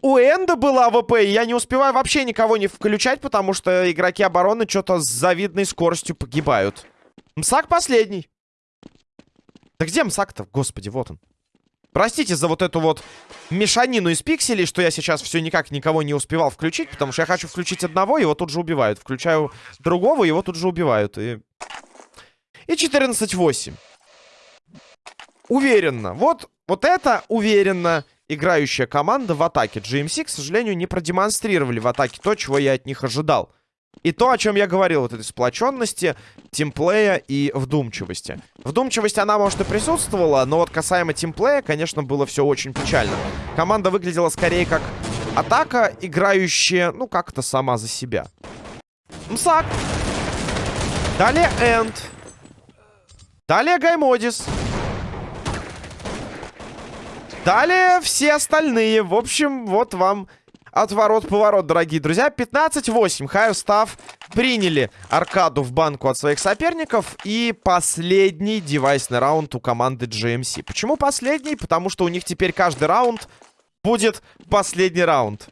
У Энда было АВП, и я не успеваю вообще никого не включать, потому что игроки обороны что-то с завидной скоростью погибают. Мсак последний. Да где Мсак-то? Господи, вот он. Простите за вот эту вот мешанину из пикселей, что я сейчас все никак никого не успевал включить, потому что я хочу включить одного, его тут же убивают. Включаю другого, его тут же убивают. И, и 14-8. Уверенно. Вот, вот это уверенно играющая команда в атаке. GMC, к сожалению, не продемонстрировали в атаке то, чего я от них ожидал. И то, о чем я говорил, вот этой сплоченности, тимплея и вдумчивости. Вдумчивость, она, может, и присутствовала, но вот касаемо тимплея, конечно, было все очень печально. Команда выглядела скорее как атака, играющая, ну, как-то сама за себя. Мсак. Далее Энд. Далее Гаймодис. Далее все остальные. В общем, вот вам отворот-поворот, дорогие друзья. 15-8. Хайо Став приняли аркаду в банку от своих соперников. И последний девайсный раунд у команды GMC. Почему последний? Потому что у них теперь каждый раунд будет последний раунд.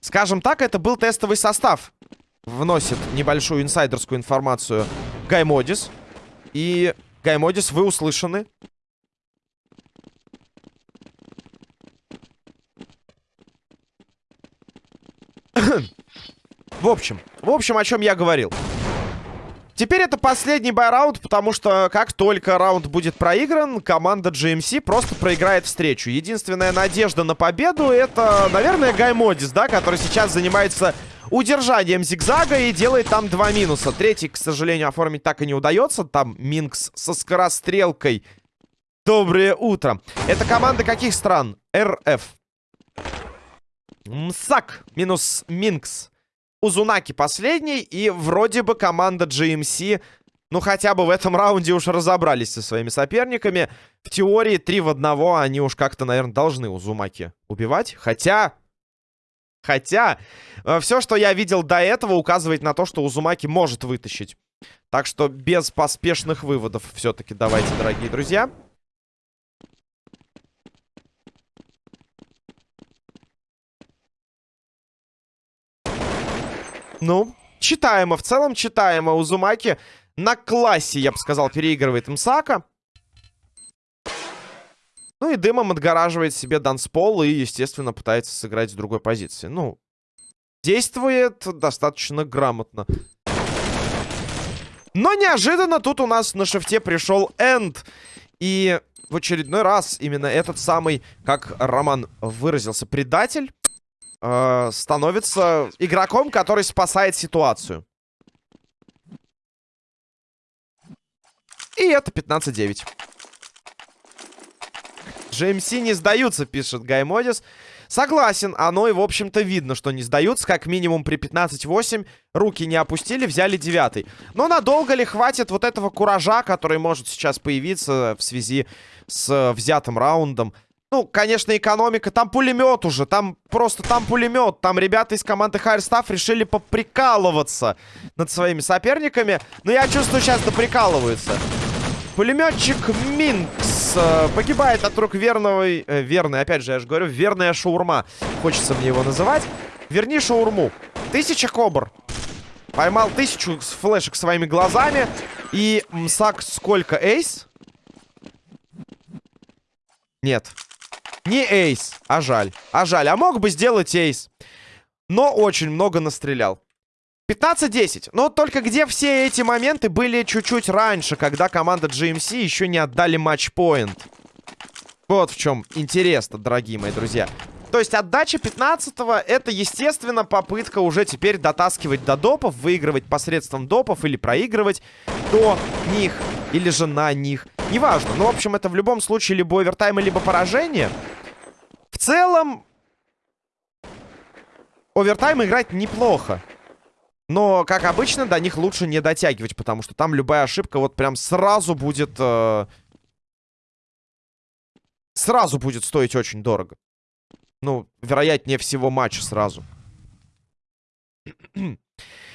Скажем так, это был тестовый состав. Вносит небольшую инсайдерскую информацию Гаймодис. И Гаймодис, вы услышаны. В общем, в общем, о чем я говорил. Теперь это последний байраунд, потому что как только раунд будет проигран, команда GMC просто проиграет встречу. Единственная надежда на победу это, наверное, Гаймодис, да, который сейчас занимается удержанием зигзага и делает там два минуса. Третий, к сожалению, оформить так и не удается. Там Минкс со скорострелкой. Доброе утро. Это команда каких стран? РФ. Мсак минус Минкс. Узунаки последний, и вроде бы команда GMC, ну хотя бы в этом раунде уж разобрались со своими соперниками. В теории 3 в 1 они уж как-то, наверное, должны Узумаки убивать. Хотя... Хотя, э, все, что я видел до этого, указывает на то, что Узумаки может вытащить. Так что без поспешных выводов все-таки давайте, дорогие друзья. Ну, читаемо. В целом читаемо. Узумаки на классе, я бы сказал, переигрывает Мсака. Ну и дымом отгораживает себе данспол и, естественно, пытается сыграть с другой позиции. Ну, действует достаточно грамотно. Но неожиданно тут у нас на шифте пришел Энд. И в очередной раз именно этот самый, как Роман выразился, предатель э, становится игроком, который спасает ситуацию. И это 15-9. GMC не сдаются, пишет Гаймодис. Согласен, оно и, в общем-то, видно, что не сдаются. Как минимум при 15-8 руки не опустили, взяли девятый. Но надолго ли хватит вот этого куража, который может сейчас появиться в связи с взятым раундом? Ну, конечно, экономика. Там пулемет уже. Там просто там пулемет. Там ребята из команды Хайрстаф решили поприкалываться над своими соперниками. Но я чувствую, сейчас доприкалываются. Пулеметчик Минкс э, погибает от рук верного... Э, верный, опять же, я же говорю, верная шаурма. Хочется мне его называть. Верни шаурму. Тысяча кобр. Поймал тысячу флешек своими глазами. И Мсак сколько? Эйс? Нет. Не эйс, а жаль. А жаль. А мог бы сделать эйс. Но очень много настрелял. 15-10. Но только где все эти моменты были чуть-чуть раньше, когда команда GMC еще не отдали матчпоинт. Вот в чем интересно, дорогие мои друзья. То есть отдача 15-го это, естественно, попытка уже теперь дотаскивать до допов, выигрывать посредством допов или проигрывать до них, или же на них. Неважно. Ну, в общем, это в любом случае либо овертайм, либо поражение. Целом, овертайм играть неплохо. Но, как обычно, до них лучше не дотягивать, потому что там любая ошибка вот прям сразу будет... Э... Сразу будет стоить очень дорого. Ну, вероятнее всего, матч сразу.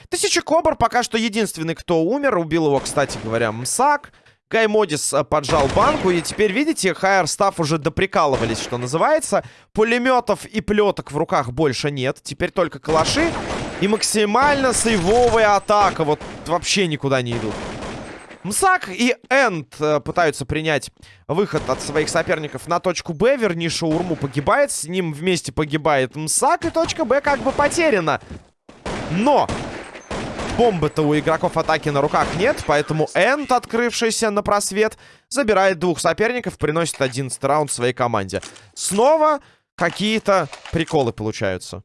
Тысяча Кобр пока что единственный, кто умер. Убил его, кстати говоря, Мсак. Кай Модис э, поджал банку. И теперь, видите, Хайер Стафф уже доприкалывались, что называется. Пулеметов и плеток в руках больше нет. Теперь только калаши. И максимально сейвовая атака. Вот вообще никуда не идут. Мсак и Энд э, пытаются принять выход от своих соперников на точку Б. Верни Шаурму погибает. С ним вместе погибает Мсак. И точка Б как бы потеряна. Но Бомбы-то у игроков атаки на руках нет, поэтому Энд, открывшийся на просвет, забирает двух соперников, приносит 11 раунд своей команде. Снова какие-то приколы получаются.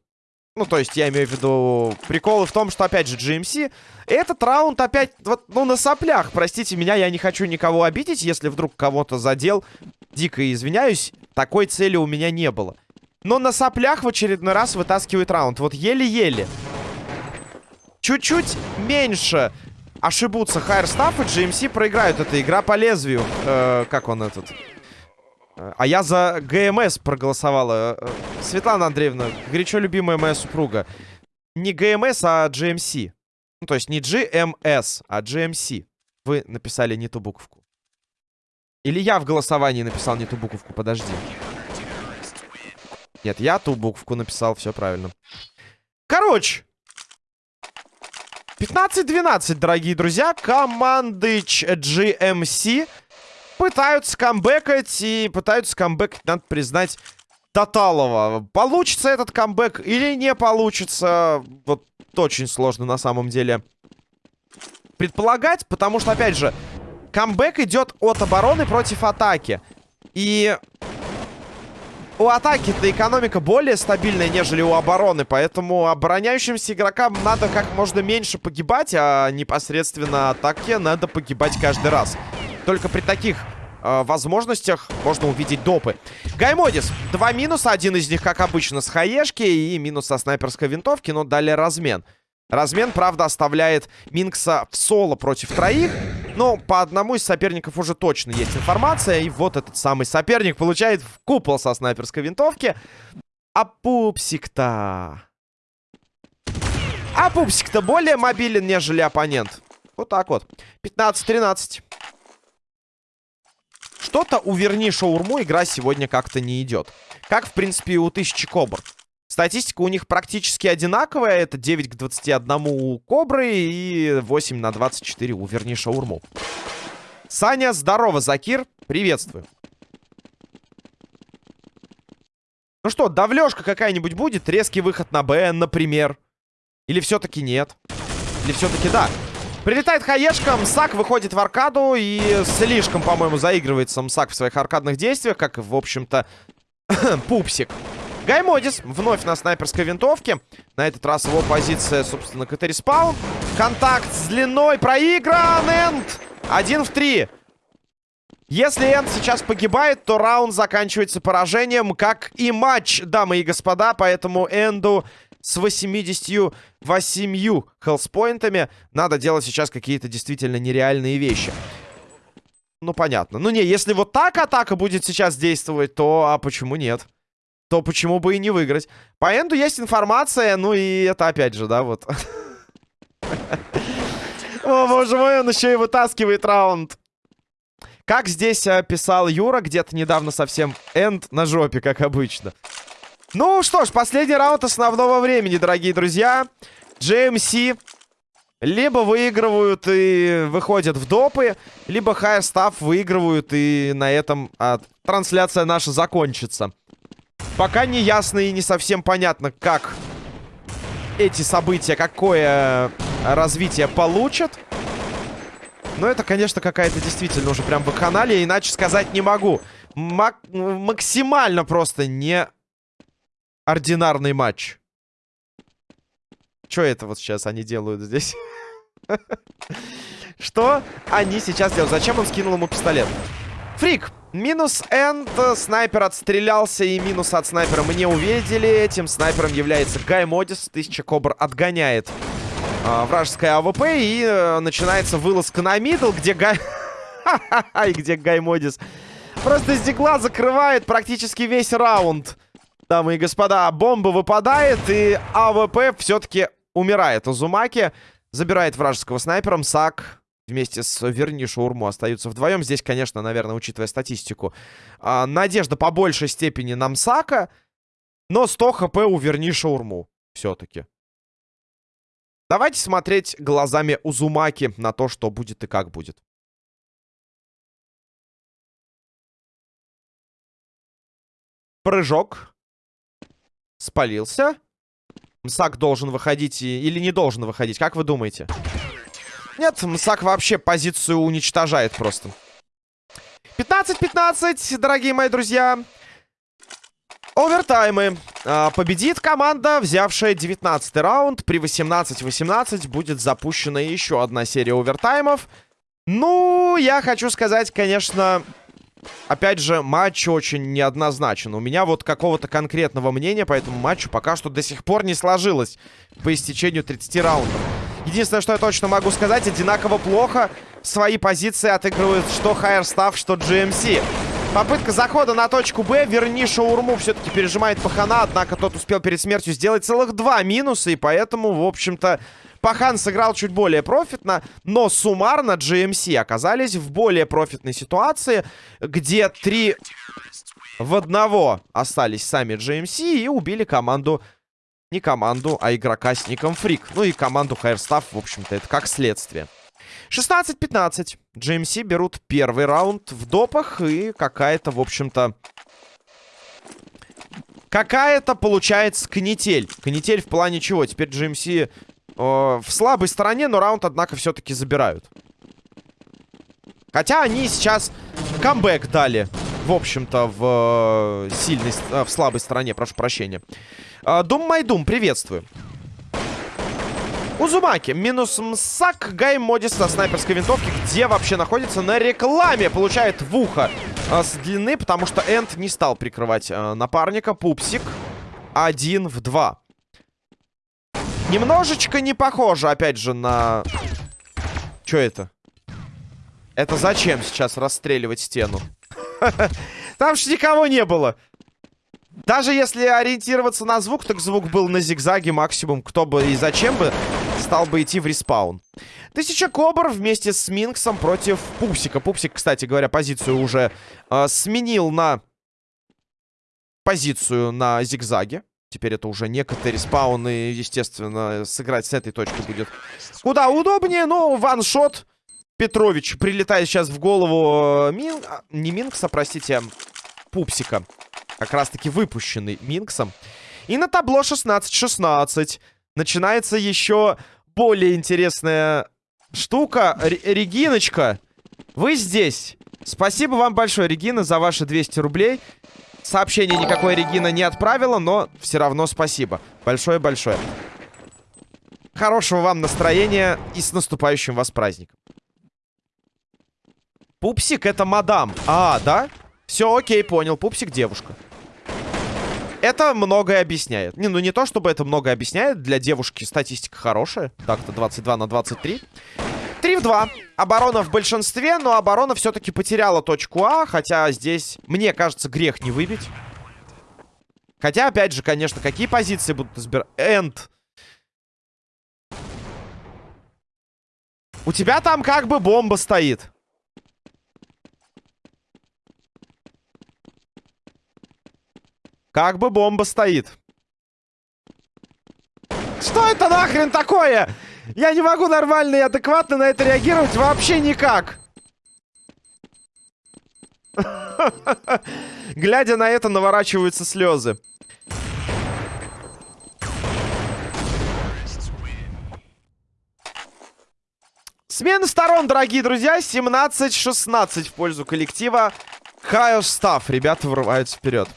Ну, то есть, я имею в виду приколы в том, что, опять же, GMC... Этот раунд опять, вот, ну, на соплях. Простите меня, я не хочу никого обидеть, если вдруг кого-то задел. Дико извиняюсь, такой цели у меня не было. Но на соплях в очередной раз вытаскивает раунд. Вот еле-еле чуть-чуть меньше ошибутся Хайрстафф и GMC проиграют. Это игра по лезвию. Э, как он этот? А я за ГМС проголосовала. Э, Светлана Андреевна, горячо любимая моя супруга. Не ГМС, а GMC. Ну, то есть не GMS, а GMC. Вы написали не ту буковку. Или я в голосовании написал не ту буковку, подожди. Нет, я ту буковку написал, все правильно. Короче. 15-12, дорогие друзья. Команды GMC пытаются камбэкать и пытаются камбэкать, надо признать, Таталова. Получится этот камбэк или не получится, вот очень сложно на самом деле предполагать, потому что, опять же, камбэк идет от обороны против атаки. И у атаки-то экономика более стабильная, нежели у обороны. Поэтому обороняющимся игрокам надо как можно меньше погибать, а непосредственно атаке надо погибать каждый раз. Только при таких э, возможностях можно увидеть допы. Гаймодис. Два минуса. Один из них, как обычно, с хаешки и минус со снайперской винтовки, но далее размен. Размен, правда, оставляет Минкса в соло против троих. Но по одному из соперников уже точно есть информация. И вот этот самый соперник получает в купол со снайперской винтовки. А пупсик-то... А пупсик-то более мобилен, нежели оппонент. Вот так вот. 15-13. Что-то у Верни Шаурму игра сегодня как-то не идет. Как, в принципе, и у Тысячи Кобр. Статистика у них практически одинаковая. Это 9 к 21 у Кобры и 8 на 24 у Верни Шаурму. Саня, здорово, Закир. Приветствую. Ну что, давлёшка какая-нибудь будет? Резкий выход на Б, например. Или все-таки нет? Или все-таки да? Прилетает хаешка, Мсак выходит в аркаду и слишком, по-моему, заигрывается Мсак в своих аркадных действиях, как, в общем-то, пупсик. Гаймодис вновь на снайперской винтовке. На этот раз его позиция, собственно, КТ спаун. Контакт с длиной проигран. Энд. Один в три. Если Энд сейчас погибает, то раунд заканчивается поражением, как и матч, дамы и господа. Поэтому Энду с 88 хелспоинтами надо делать сейчас какие-то действительно нереальные вещи. Ну, понятно. Ну, не, если вот так атака будет сейчас действовать, то а почему нет? То почему бы и не выиграть? По энду есть информация, ну и это опять же, да, вот. О, боже мой, он еще и вытаскивает раунд. Как здесь э, писал Юра, где-то недавно совсем энд на жопе, как обычно. Ну что ж, последний раунд основного времени, дорогие друзья. GMC либо выигрывают и выходят в допы, либо High Staff выигрывают и на этом а, трансляция наша закончится. Пока не ясно и не совсем понятно, как эти события, какое развитие получат. Но это, конечно, какая-то действительно уже прям вакханалия, иначе сказать не могу. Мак максимально просто не ординарный матч. Что это вот сейчас они делают здесь? Что они сейчас делают? Зачем он скинул ему пистолет? Фрик, минус энд. Снайпер отстрелялся, и минус от снайпера мы не увидели. Этим снайпером является Гай Модис. Тысяча Кобр отгоняет э, вражеское АВП. И э, начинается вылазка на middle, где Гай... И где Гай Модис просто стекла закрывает практически весь раунд. Дамы и господа, бомба выпадает, и АВП все-таки умирает. Узумаки забирает вражеского снайпера. Мсак вместе с Верни Шаурму остаются вдвоем. Здесь, конечно, наверное, учитывая статистику, а, надежда по большей степени на Мсака, но 100 хп у Верни Шаурму все-таки. Давайте смотреть глазами Узумаки на то, что будет и как будет. Прыжок. Спалился. Мсак должен выходить или не должен выходить, как вы думаете? Нет, Мсак вообще позицию уничтожает просто. 15-15, дорогие мои друзья. Овертаймы. А, победит команда, взявшая 19 раунд. При 18-18 будет запущена еще одна серия овертаймов. Ну, я хочу сказать, конечно... Опять же, матч очень неоднозначен. У меня вот какого-то конкретного мнения по этому матчу пока что до сих пор не сложилось по истечению 30 раундов. Единственное, что я точно могу сказать, одинаково плохо свои позиции отыгрывают что Staff, что GMC. Попытка захода на точку Б. Верни шаурму все-таки пережимает Пахана. Однако тот успел перед смертью сделать целых два минуса. И поэтому, в общем-то, Пахан сыграл чуть более профитно. Но суммарно GMC оказались в более профитной ситуации. Где три в одного остались сами GMC и убили команду... Не команду, а игрока с ником Фрик. Ну и команду Хайрстаф, в общем-то, это как следствие. 16-15. GMC берут первый раунд в допах. И какая-то, в общем-то... Какая-то получается канитель. Канитель в плане чего? Теперь GMC э, в слабой стороне, но раунд, однако, все-таки забирают. Хотя они сейчас камбэк дали. В общем-то, в э, сильной, э, в слабой стороне, прошу прощения. Э, Дум Майдум, приветствую. Узумаки. Минус Мсак. Гай Модис со снайперской винтовки. Где вообще находится? На рекламе. Получает в ухо э, с длины, потому что Энд не стал прикрывать э, напарника. Пупсик. Один в два. Немножечко не похоже, опять же, на... Что это? Это зачем сейчас расстреливать стену? Там же никого не было. Даже если ориентироваться на звук, так звук был на зигзаге максимум. Кто бы и зачем бы стал бы идти в respawn. Тысяча Кобр вместе с Минксом против Пупсика. Пупсик, кстати говоря, позицию уже э, сменил на позицию на зигзаге. Теперь это уже не CT respawn, и, естественно, сыграть с этой точки будет куда удобнее. Но one-shot Петрович прилетает сейчас в голову э, Мин... А, не Минкса, простите, а Пупсика. Как раз-таки выпущенный Минксом. И на табло 16-16 начинается еще более интересная штука. Р Региночка, вы здесь. Спасибо вам большое, Регина, за ваши 200 рублей. Сообщение никакой Регина не отправила, но все равно спасибо. Большое-большое. Хорошего вам настроения и с наступающим вас праздником. Пупсик это мадам. А, да? Все, окей, понял. Пупсик девушка. Это многое объясняет. Не, ну не то, чтобы это многое объясняет. Для девушки статистика хорошая. Так-то 22 на 23. 3 в 2. Оборона в большинстве, но оборона все-таки потеряла точку А. Хотя здесь, мне кажется, грех не выбить. Хотя, опять же, конечно, какие позиции будут избирать? Энд. У тебя там как бы бомба стоит. Как бы бомба стоит. Что это нахрен такое? Я не могу нормально и адекватно на это реагировать вообще никак. Глядя на это, наворачиваются слезы. Смена сторон, дорогие друзья. 17-16 в пользу коллектива. Хайо Став. Ребята врываются вперед.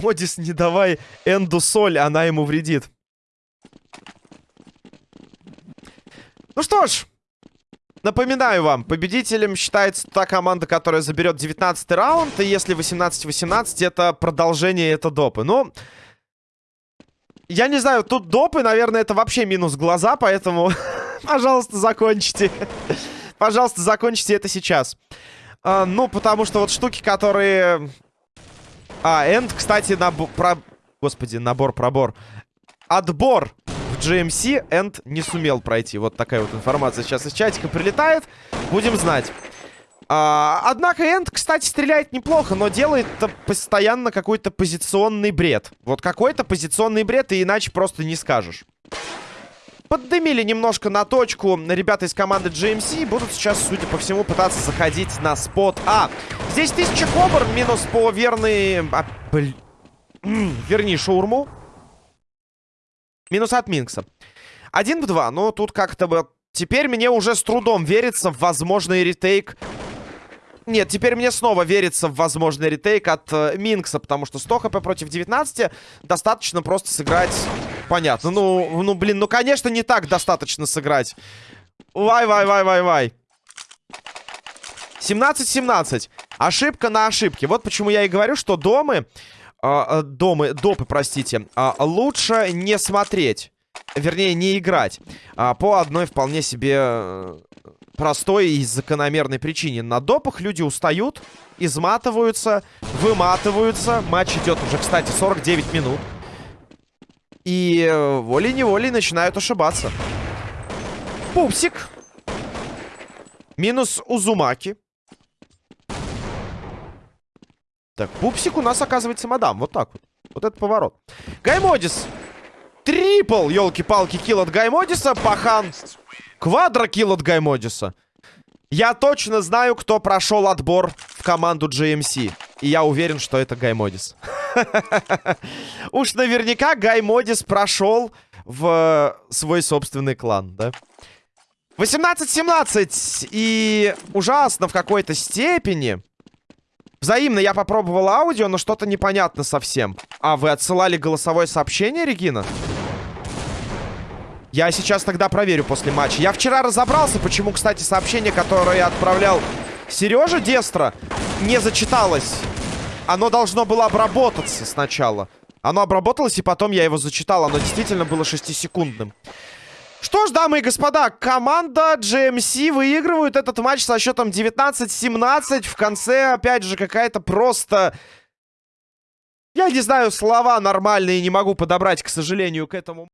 Модис, не давай Энду соль, она ему вредит. Ну что ж, напоминаю вам, победителем считается та команда, которая заберет 19 раунд, и если 18-18, это продолжение, это допы. Ну, я не знаю, тут допы, наверное, это вообще минус глаза, поэтому, пожалуйста, закончите. пожалуйста, закончите это сейчас. А, ну, потому что вот штуки, которые а, Энд, кстати, набор... Про... Господи, набор-пробор. Отбор в GMC Энд не сумел пройти. Вот такая вот информация сейчас из чатика прилетает. Будем знать. А, однако Энд, кстати, стреляет неплохо, но делает постоянно какой-то позиционный бред. Вот какой-то позиционный бред, и иначе просто не скажешь. Поддымили немножко на точку ребята из команды GMC. Будут сейчас, судя по всему, пытаться заходить на спот А. Здесь 1000 кобр, минус по верный... А, бл... Верни шаурму. Минус от Минкса. Один в два. Но тут как-то бы... Теперь мне уже с трудом верится в возможный ретейк нет, теперь мне снова верится в возможный ретейк от э, Минкса, потому что 100 хп против 19 достаточно просто сыграть понятно. Ну, ну, блин, ну, конечно, не так достаточно сыграть. Вай-вай-вай-вай-вай. 17-17. Ошибка на ошибке. Вот почему я и говорю, что домы... Э, домы, допы, простите. Э, лучше не смотреть. Вернее, не играть. Э, по одной вполне себе... простой и закономерной причине. На допах люди устают, изматываются, выматываются. Матч идет уже, кстати, 49 минут. И э, волей-неволей начинают ошибаться. Пупсик. Минус Узумаки. Так, пупсик у нас оказывается мадам. Вот так вот. Вот это поворот. Гаймодис. Triple, елки-палки, kill от Гаймодиса. Пахан. Квадро kill от Гаймодиса. Я точно знаю, кто прошел отбор в команду GMC. И я уверен, что это Гаймодис. Уж наверняка Гаймодис прошел в свой собственный клан, да? 18-17. И ужасно в какой-то степени. Взаимно я попробовал аудио, но что-то непонятно совсем. А, вы отсылали голосовое сообщение, Регина? Я сейчас тогда проверю после матча. Я вчера разобрался, почему, кстати, сообщение, которое я отправлял Сереже Дестро, не зачиталось. Оно должно было обработаться сначала. Оно обработалось, и потом я его зачитал. Оно действительно было 6-секундным. Что ж, дамы и господа, команда GMC выигрывает этот матч со счетом 19-17. В конце, опять же, какая-то просто... Я не знаю, слова нормальные не могу подобрать, к сожалению, к этому.